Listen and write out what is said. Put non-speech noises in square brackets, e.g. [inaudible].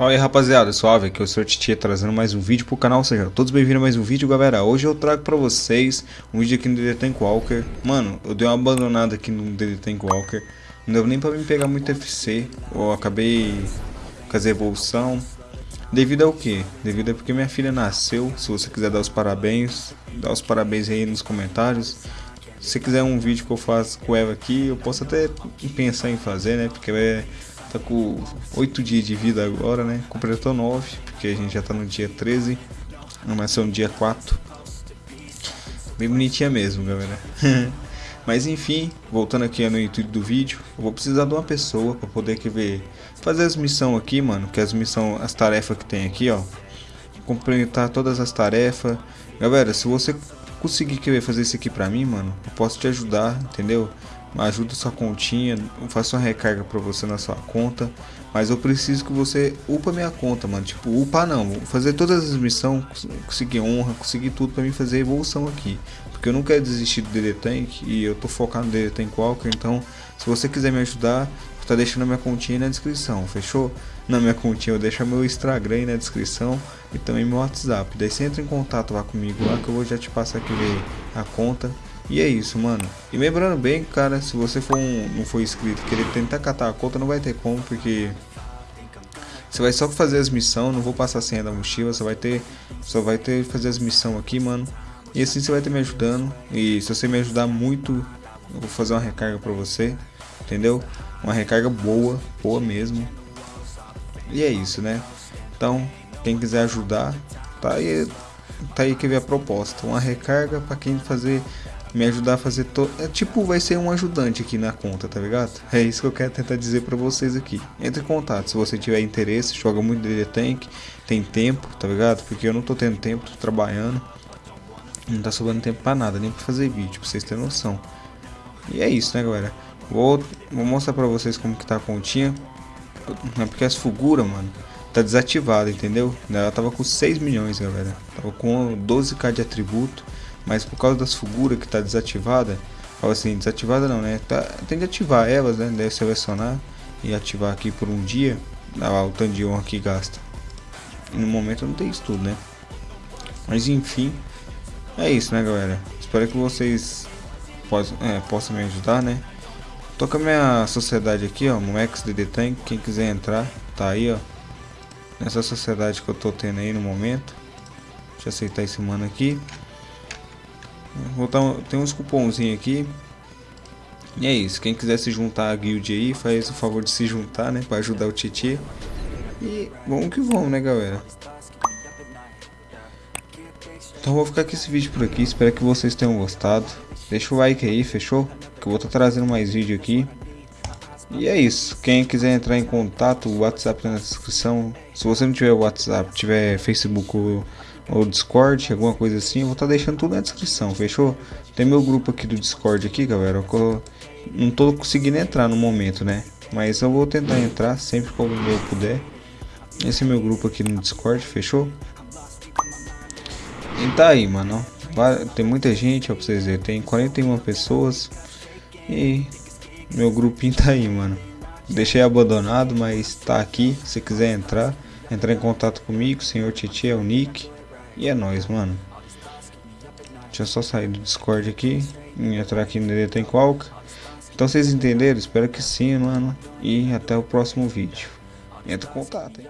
Fala aí rapaziada, suave, aqui é o Sr. Titia trazendo mais um vídeo pro canal, sejam todos bem-vindos a mais um vídeo galera. Hoje eu trago pra vocês um vídeo aqui no DD Tank Walker Mano, eu dei uma abandonada aqui no DD Tank Walker Não deu nem pra me pegar muito FC Eu acabei as evolução. Devido ao que? Devido a porque minha filha nasceu. Se você quiser dar os parabéns, dá os parabéns aí nos comentários. Se quiser um vídeo que eu faço com ela aqui, eu posso até pensar em fazer, né? Porque é Tá com 8 dias de vida agora, né? Completou 9, porque a gente já tá no dia 13. Não vai ser um dia 4. Bem bonitinha mesmo, galera. [laughs] Mas enfim, voltando aqui no intuito do vídeo, eu vou precisar de uma pessoa para poder que ver fazer as missões aqui, mano, que as missões, as tarefas que tem aqui, ó. Complementar todas as tarefas. Galera, se você conseguir querer fazer isso aqui pra mim, mano, eu posso te ajudar, entendeu? Ajuda sua continha, faço uma recarga para você na sua conta, mas eu preciso que você upa minha conta, mano, tipo, upa não, fazer todas as missões, conseguir honra, conseguir tudo para mim fazer evolução aqui, porque eu não quero desistir do DD Tank e eu tô focado no DD Tank Walker, então se você quiser me ajudar, tá deixando a minha continha na descrição, fechou? Na minha continha eu deixo meu Instagram aí na descrição e também meu WhatsApp, daí você entra em contato lá comigo lá que eu vou já te passar aqui a conta e é isso, mano. E lembrando bem, cara, se você for um, não for inscrito querer tentar catar a conta, não vai ter como, porque você vai só fazer as missões, não vou passar a senha da mochila, só vai ter, só vai ter fazer as missões aqui, mano. E assim você vai ter me ajudando. E se você me ajudar muito, eu vou fazer uma recarga pra você, entendeu? Uma recarga boa, boa mesmo. E é isso, né? Então, quem quiser ajudar, tá aí, tá aí que vem a proposta. Uma recarga para quem fazer me ajudar a fazer todo. É tipo, vai ser um ajudante aqui na conta, tá ligado? É isso que eu quero tentar dizer pra vocês aqui. Entre em contato, se você tiver interesse, joga muito DD Tank, tem tempo, tá ligado? Porque eu não tô tendo tempo, tô trabalhando. Não tá sobrando tempo pra nada, nem pra fazer vídeo, vocês terem noção. E é isso, né, galera? Vou, vou mostrar pra vocês como que tá a continha. É porque as fuguras, mano, tá desativada, entendeu? Ela tava com 6 milhões, galera. Tava com 12k de atributo. Mas por causa das figuras que está desativada, fala assim, desativada não, né? Tá, tem que ativar elas, né? Deve selecionar e ativar aqui por um dia. Lá, o tanto de honra que gasta. No momento não tem isso tudo, né? Mas enfim, é isso, né, galera? Espero que vocês possam, é, possam me ajudar, né? Tô com a minha sociedade aqui, ó, Moex DD Tank. Quem quiser entrar, tá aí, ó. Nessa sociedade que eu tô tendo aí no momento. Deixa eu aceitar esse mano aqui. Vou dar, tem uns cupomzinhos aqui. E é isso. Quem quiser se juntar à guild aí, faz o favor de se juntar, né? Pra ajudar o Titi. E vamos que vamos, né, galera? Então vou ficar com esse vídeo por aqui. Espero que vocês tenham gostado. Deixa o like aí, fechou? Que eu vou estar tá trazendo mais vídeo aqui. E é isso. Quem quiser entrar em contato, o WhatsApp tá na descrição. Se você não tiver WhatsApp, tiver Facebook ou ou Discord, alguma coisa assim, eu vou estar tá deixando tudo na descrição, fechou? Tem meu grupo aqui do Discord aqui, galera, eu não tô conseguindo entrar no momento, né? Mas eu vou tentar entrar sempre que eu puder. Esse é meu grupo aqui no Discord, fechou? E tá aí, mano. Tem muita gente, ó, pra vocês verem. Tem 41 pessoas. E meu grupinho [laughs] tá aí, mano. Deixei abandonado, mas tá aqui. Se quiser entrar, entrar em contato comigo, senhor Titi é o nick. E é nóis, mano. Deixa eu só sair do Discord aqui. E entrar aqui no DD Tem Qualca. Então vocês entenderam? Espero que sim, mano. E até o próximo vídeo. Entra em contato, hein?